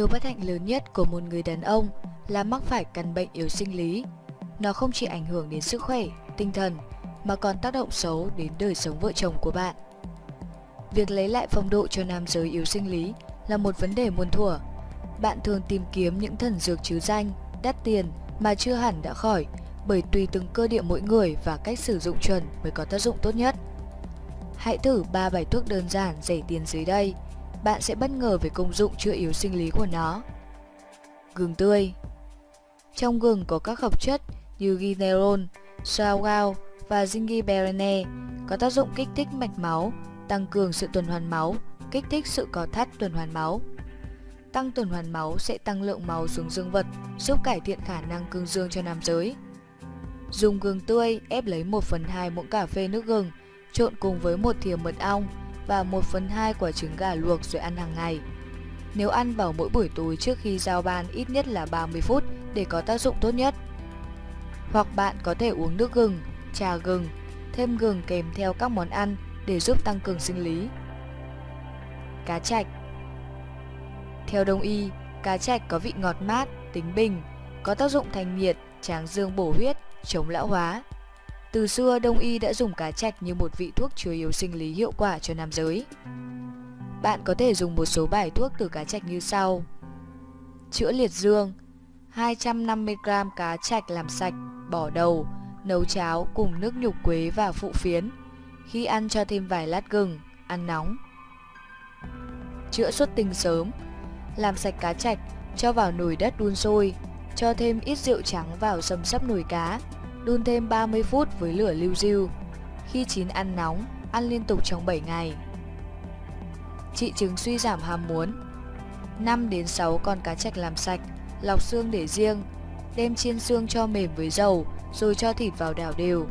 Điều bất hạnh lớn nhất của một người đàn ông là mắc phải căn bệnh yếu sinh lý. Nó không chỉ ảnh hưởng đến sức khỏe, tinh thần mà còn tác động xấu đến đời sống vợ chồng của bạn. Việc lấy lại phong độ cho nam giới yếu sinh lý là một vấn đề muôn thuở. Bạn thường tìm kiếm những thần dược chứ danh, đắt tiền mà chưa hẳn đã khỏi bởi tùy từng cơ địa mỗi người và cách sử dụng chuẩn mới có tác dụng tốt nhất. Hãy thử 3 bài thuốc đơn giản rẻ tiền dưới đây. Bạn sẽ bất ngờ về công dụng chữa yếu sinh lý của nó. Gừng tươi Trong gừng có các hợp chất như ginerol, sauerkraut và gingiberine có tác dụng kích thích mạch máu, tăng cường sự tuần hoàn máu, kích thích sự có thắt tuần hoàn máu. Tăng tuần hoàn máu sẽ tăng lượng máu xuống dương vật, giúp cải thiện khả năng cương dương cho nam giới. Dùng gừng tươi ép lấy 1 phần 2 muỗng cà phê nước gừng, trộn cùng với một thìa mật ong và 1 phần 2 quả trứng gà luộc rồi ăn hàng ngày. Nếu ăn vào mỗi buổi tối trước khi giao ban ít nhất là 30 phút để có tác dụng tốt nhất. Hoặc bạn có thể uống nước gừng, trà gừng, thêm gừng kèm theo các món ăn để giúp tăng cường sinh lý. Cá chạch Theo đông y, cá chạch có vị ngọt mát, tính bình, có tác dụng thanh nhiệt, tráng dương bổ huyết, chống lão hóa. Từ xưa, Đông y đã dùng cá chạch như một vị thuốc chứa yếu sinh lý hiệu quả cho nam giới. Bạn có thể dùng một số bài thuốc từ cá chạch như sau. Chữa liệt dương 250g cá chạch làm sạch, bỏ đầu, nấu cháo cùng nước nhục quế và phụ phiến. Khi ăn cho thêm vài lát gừng, ăn nóng. Chữa xuất tinh sớm Làm sạch cá chạch, cho vào nồi đất đun sôi, cho thêm ít rượu trắng vào xâm sấp nồi cá, đun thêm 30 phút với lửa lưu diêu. Khi chín ăn nóng, ăn liên tục trong 7 ngày. Trị chứng suy giảm ham muốn 5 đến 6 con cá trạch làm sạch, lọc xương để riêng, đem chiên xương cho mềm với dầu, rồi cho thịt vào đảo đều.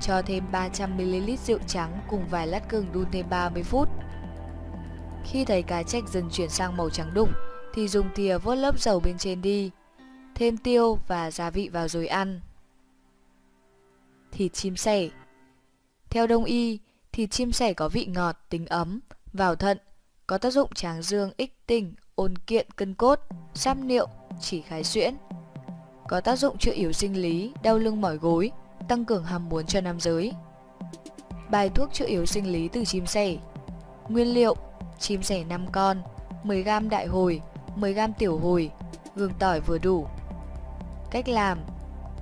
Cho thêm 300ml rượu trắng cùng vài lát gừng đun thêm 30 phút. Khi thấy cá trạch dần chuyển sang màu trắng đục, thì dùng thìa vớt lớp dầu bên trên đi. Thêm tiêu và gia vị vào rồi ăn. Thịt chim sẻ Theo đông y, thịt chim sẻ có vị ngọt, tính ấm, vào thận, có tác dụng tráng dương, ích tinh, ôn kiện cân cốt, xăm niệu, chỉ khái xuyễn. Có tác dụng chữa yếu sinh lý, đau lưng mỏi gối, tăng cường ham muốn cho nam giới. Bài thuốc chữa yếu sinh lý từ chim sẻ Nguyên liệu Chim sẻ 5 con 10g đại hồi 10g tiểu hồi Gừng tỏi vừa đủ Cách làm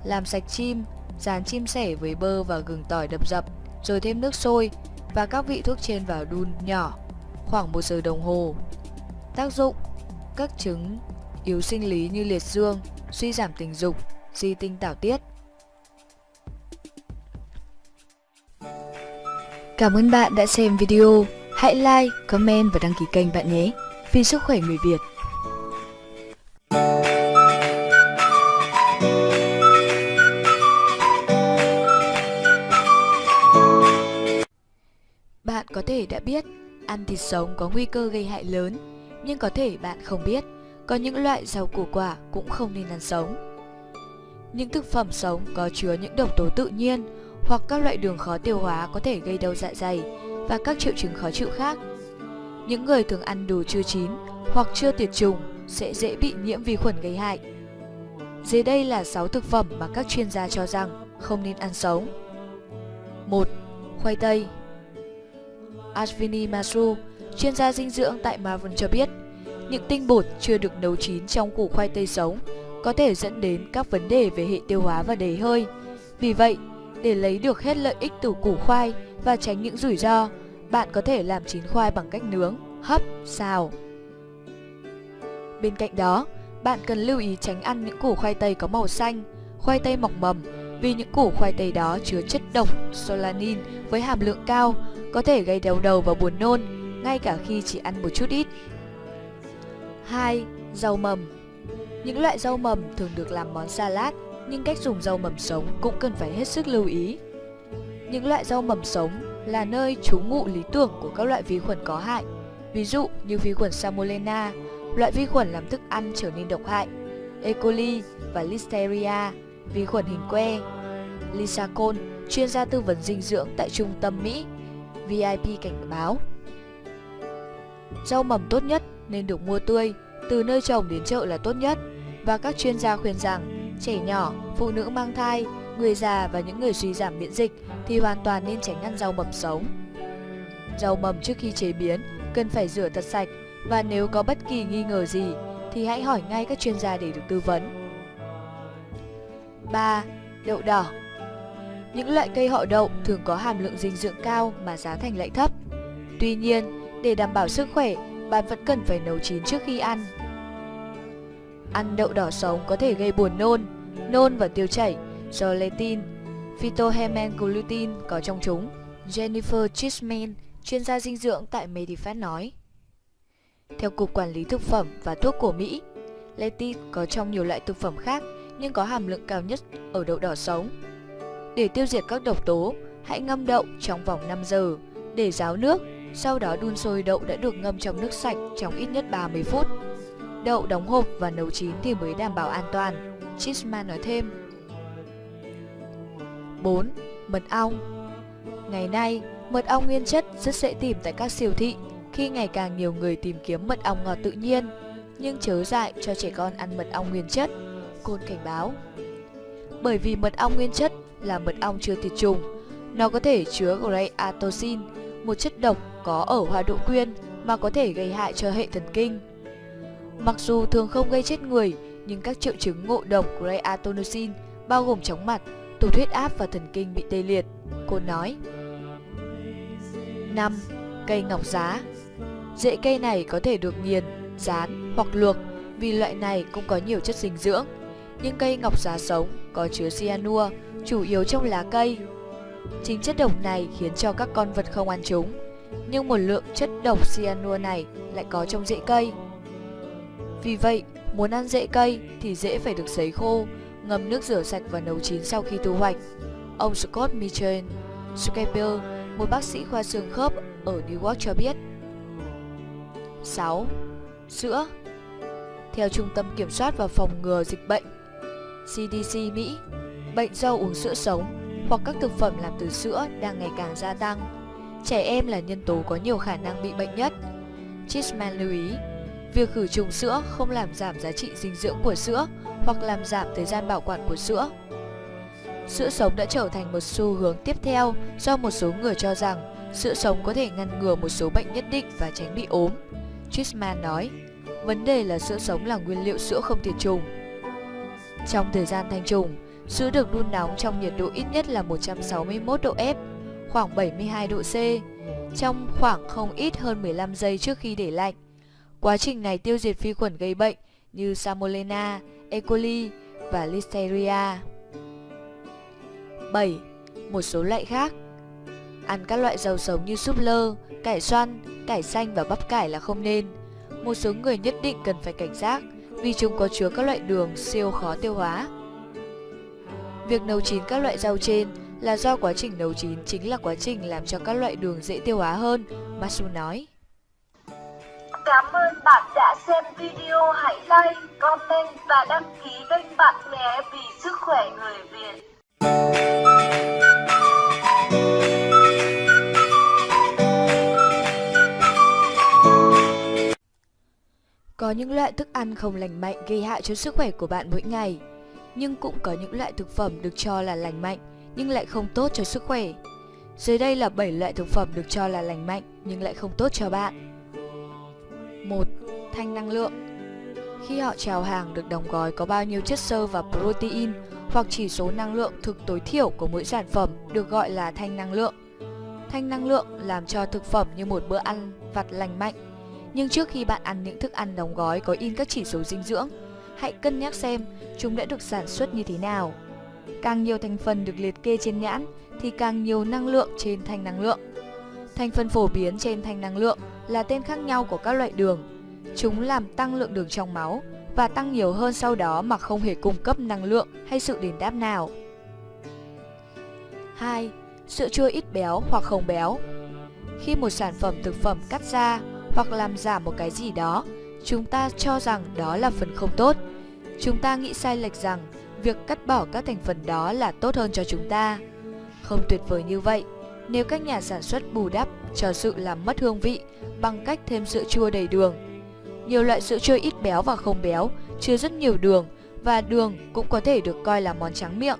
Làm sạch chim Dán chim sẻ với bơ và gừng tỏi đập dập Rồi thêm nước sôi Và các vị thuốc trên vào đun nhỏ Khoảng 1 giờ đồng hồ Tác dụng Các chứng yếu sinh lý như liệt dương Suy giảm tình dục Di tinh tảo tiết Cảm ơn bạn đã xem video. Hãy like, comment và đăng ký kênh bạn nhé. Vì sức khỏe người Việt. Bạn có thể đã biết ăn thịt sống có nguy cơ gây hại lớn, nhưng có thể bạn không biết có những loại rau củ quả cũng không nên ăn sống. Những thực phẩm sống có chứa những độc tố tự nhiên hoặc các loại đường khó tiêu hóa có thể gây đau dạ dày và các triệu chứng khó chịu khác. Những người thường ăn đồ chưa chín hoặc chưa tiệt trùng sẽ dễ bị nhiễm vi khuẩn gây hại. Dưới đây là 6 thực phẩm mà các chuyên gia cho rằng không nên ăn sống. 1. Khoai tây Ashwini Masu, chuyên gia dinh dưỡng tại Marvin cho biết, những tinh bột chưa được nấu chín trong củ khoai tây sống có thể dẫn đến các vấn đề về hệ tiêu hóa và đầy hơi. Vì vậy, để lấy được hết lợi ích từ củ khoai và tránh những rủi ro, bạn có thể làm chín khoai bằng cách nướng, hấp, xào. Bên cạnh đó, bạn cần lưu ý tránh ăn những củ khoai tây có màu xanh, khoai tây mọc mầm vì những củ khoai tây đó chứa chất độc solanin với hàm lượng cao có thể gây đau đầu và buồn nôn ngay cả khi chỉ ăn một chút ít. 2. Rau mầm Những loại rau mầm thường được làm món salad nhưng cách dùng rau mầm sống cũng cần phải hết sức lưu ý. Những loại rau mầm sống là nơi trú ngụ lý tưởng của các loại vi khuẩn có hại, ví dụ như vi khuẩn Salmonella, loại vi khuẩn làm thức ăn trở nên độc hại, E. coli và Listeria, vi khuẩn hình que. Lisa Cole, chuyên gia tư vấn dinh dưỡng tại Trung tâm Mỹ, VIP cảnh báo. Rau mầm tốt nhất nên được mua tươi, từ nơi trồng đến chợ là tốt nhất và các chuyên gia khuyên rằng trẻ nhỏ, phụ nữ mang thai, người già và những người suy giảm miễn dịch thì hoàn toàn nên tránh ăn rau mầm sống. Rau mầm trước khi chế biến cần phải rửa thật sạch và nếu có bất kỳ nghi ngờ gì thì hãy hỏi ngay các chuyên gia để được tư vấn. 3. Đậu đỏ Những loại cây họ đậu thường có hàm lượng dinh dưỡng cao mà giá thành lại thấp. Tuy nhiên, để đảm bảo sức khỏe, bạn vẫn cần phải nấu chín trước khi ăn. Ăn đậu đỏ sống có thể gây buồn nôn, nôn và tiêu chảy do lectin, phytohemenglutin có trong chúng. Jennifer Chisman, chuyên gia dinh dưỡng tại Medifat nói. Theo Cục Quản lý Thực phẩm và Thuốc của Mỹ, lectin có trong nhiều loại thực phẩm khác nhưng có hàm lượng cao nhất ở đậu đỏ sống. Để tiêu diệt các độc tố, hãy ngâm đậu trong vòng 5 giờ, để ráo nước, sau đó đun sôi đậu đã được ngâm trong nước sạch trong ít nhất 30 phút. Đậu đóng hộp và nấu chín thì mới đảm bảo an toàn, Chisman nói thêm. 4. Mật ong Ngày nay, mật ong nguyên chất rất dễ tìm tại các siêu thị khi ngày càng nhiều người tìm kiếm mật ong ngọt tự nhiên, nhưng chớ dại cho trẻ con ăn mật ong nguyên chất Côn cảnh báo. Bởi vì mật ong nguyên chất là mật ong chưa tiệt trùng, nó có thể chứa greatoxin, một chất độc có ở hoa đỗ quyên mà có thể gây hại cho hệ thần kinh. Mặc dù thường không gây chết người, nhưng các triệu chứng ngộ độc greatoxin bao gồm chóng mặt, tụt huyết áp và thần kinh bị tê liệt, cô nói. 5. Cây ngọc giá Rễ cây này có thể được nghiền, rán hoặc luộc vì loại này cũng có nhiều chất dinh dưỡng những cây ngọc giá sống có chứa cyanua, chủ yếu trong lá cây. Chính chất độc này khiến cho các con vật không ăn chúng, nhưng một lượng chất độc cyanua này lại có trong rễ cây. Vì vậy, muốn ăn rễ cây thì rễ phải được sấy khô, ngâm nước rửa sạch và nấu chín sau khi thu hoạch. Ông Scott Mitchell, Scaper, một bác sĩ khoa xương khớp ở New York cho biết. 6. Sữa Theo Trung tâm Kiểm soát và Phòng ngừa Dịch bệnh CDC Mỹ, bệnh do uống sữa sống hoặc các thực phẩm làm từ sữa đang ngày càng gia tăng. Trẻ em là nhân tố có nhiều khả năng bị bệnh nhất. Chisman lưu ý, việc khử trùng sữa không làm giảm giá trị dinh dưỡng của sữa hoặc làm giảm thời gian bảo quản của sữa. Sữa sống đã trở thành một xu hướng tiếp theo do một số người cho rằng sữa sống có thể ngăn ngừa một số bệnh nhất định và tránh bị ốm. Chisman nói, vấn đề là sữa sống là nguyên liệu sữa không tiệt trùng trong thời gian thanh trùng, sữa được đun nóng trong nhiệt độ ít nhất là 161 độ F, khoảng 72 độ C, trong khoảng không ít hơn 15 giây trước khi để lạnh. Quá trình này tiêu diệt vi khuẩn gây bệnh như Salmonella, E. coli và Listeria. 7. Một số loại khác Ăn các loại rau sống như súp lơ, cải xoăn, cải xanh và bắp cải là không nên. Một số người nhất định cần phải cảnh giác vì chúng có chứa các loại đường siêu khó tiêu hóa. Việc nấu chín các loại rau trên là do quá trình nấu chín chính là quá trình làm cho các loại đường dễ tiêu hóa hơn, Masu nói. Cảm ơn bạn đã xem video, hãy like, comment và đăng ký kênh bạn nhé vì sức khỏe người Việt. Có những loại thức ăn không lành mạnh gây hại cho sức khỏe của bạn mỗi ngày, nhưng cũng có những loại thực phẩm được cho là lành mạnh nhưng lại không tốt cho sức khỏe. Dưới đây là 7 loại thực phẩm được cho là lành mạnh nhưng lại không tốt cho bạn. 1. Thanh năng lượng Khi họ chào hàng được đóng gói có bao nhiêu chất xơ và protein hoặc chỉ số năng lượng thực tối thiểu của mỗi sản phẩm được gọi là thanh năng lượng. Thanh năng lượng làm cho thực phẩm như một bữa ăn vặt lành mạnh nhưng trước khi bạn ăn những thức ăn đóng gói có in các chỉ số dinh dưỡng, hãy cân nhắc xem chúng đã được sản xuất như thế nào. Càng nhiều thành phần được liệt kê trên nhãn thì càng nhiều năng lượng trên thanh năng lượng. Thành phần phổ biến trên thanh năng lượng là tên khác nhau của các loại đường. Chúng làm tăng lượng đường trong máu và tăng nhiều hơn sau đó mà không hề cung cấp năng lượng hay sự đền đáp nào. 2. Sữa chua ít béo hoặc không béo Khi một sản phẩm thực phẩm cắt ra hoặc làm giảm một cái gì đó, chúng ta cho rằng đó là phần không tốt. Chúng ta nghĩ sai lệch rằng việc cắt bỏ các thành phần đó là tốt hơn cho chúng ta. Không tuyệt vời như vậy, nếu các nhà sản xuất bù đắp cho sự làm mất hương vị bằng cách thêm sữa chua đầy đường. Nhiều loại sữa chua ít béo và không béo, chứa rất nhiều đường và đường cũng có thể được coi là món trắng miệng.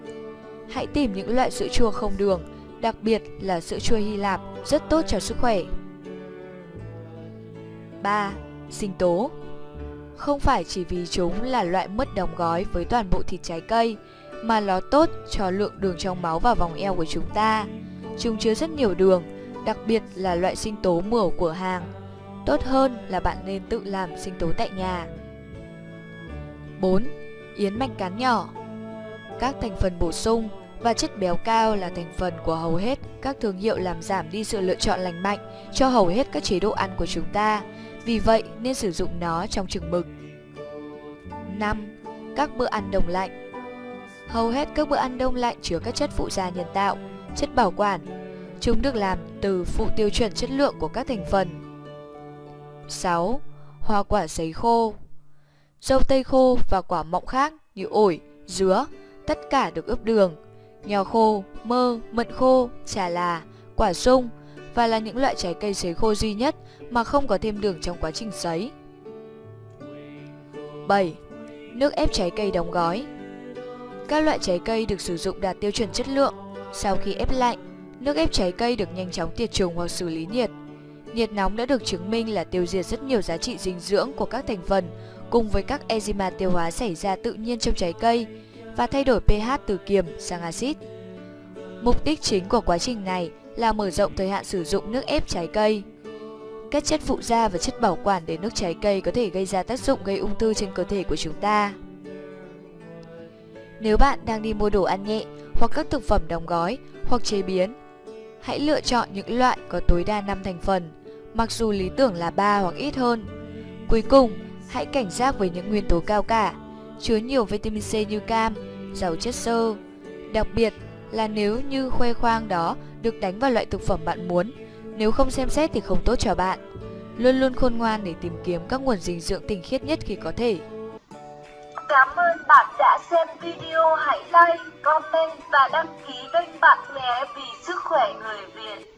Hãy tìm những loại sữa chua không đường, đặc biệt là sữa chua Hy Lạp, rất tốt cho sức khỏe. 3. Sinh tố Không phải chỉ vì chúng là loại mứt đóng gói với toàn bộ thịt trái cây, mà nó tốt cho lượng đường trong máu và vòng eo của chúng ta. Chúng chứa rất nhiều đường, đặc biệt là loại sinh tố mửa của hàng. Tốt hơn là bạn nên tự làm sinh tố tại nhà. 4. Yến mạch cán nhỏ Các thành phần bổ sung và chất béo cao là thành phần của hầu hết các thương hiệu làm giảm đi sự lựa chọn lành mạnh cho hầu hết các chế độ ăn của chúng ta. Vì vậy nên sử dụng nó trong chừng mực. 5. Các bữa ăn đông lạnh Hầu hết các bữa ăn đông lạnh chứa các chất phụ gia nhân tạo, chất bảo quản. Chúng được làm từ phụ tiêu chuẩn chất lượng của các thành phần. 6. Hoa quả sấy khô Dâu tây khô và quả mọng khác như ổi, dứa, tất cả được ướp đường. Nho khô, mơ, mận khô, trà là, quả sung và là những loại trái cây sấy khô duy nhất mà không có thêm đường trong quá trình sấy. 7. Nước ép trái cây đóng gói Các loại trái cây được sử dụng đạt tiêu chuẩn chất lượng. Sau khi ép lạnh, nước ép trái cây được nhanh chóng tiệt trùng hoặc xử lý nhiệt. Nhiệt nóng đã được chứng minh là tiêu diệt rất nhiều giá trị dinh dưỡng của các thành phần cùng với các enzyme tiêu hóa xảy ra tự nhiên trong trái cây và thay đổi pH từ kiềm sang axit. Mục đích chính của quá trình này là mở rộng thời hạn sử dụng nước ép trái cây. Các chất phụ gia và chất bảo quản để nước trái cây có thể gây ra tác dụng gây ung thư trên cơ thể của chúng ta. Nếu bạn đang đi mua đồ ăn nhẹ hoặc các thực phẩm đóng gói hoặc chế biến, hãy lựa chọn những loại có tối đa 5 thành phần, mặc dù lý tưởng là 3 hoặc ít hơn. Cuối cùng, hãy cảnh giác với những nguyên tố cao cả, chứa nhiều vitamin C như cam, giàu chất xơ. Đặc biệt là nếu như khoe khoang đó được đánh vào loại thực phẩm bạn muốn, nếu không xem xét thì không tốt cho bạn. Luôn luôn khôn ngoan để tìm kiếm các nguồn dinh dưỡng tinh khiết nhất khi có thể. Cảm ơn bạn đã xem video. Hãy like, comment và đăng ký kênh bạn nhé vì sức khỏe người Việt.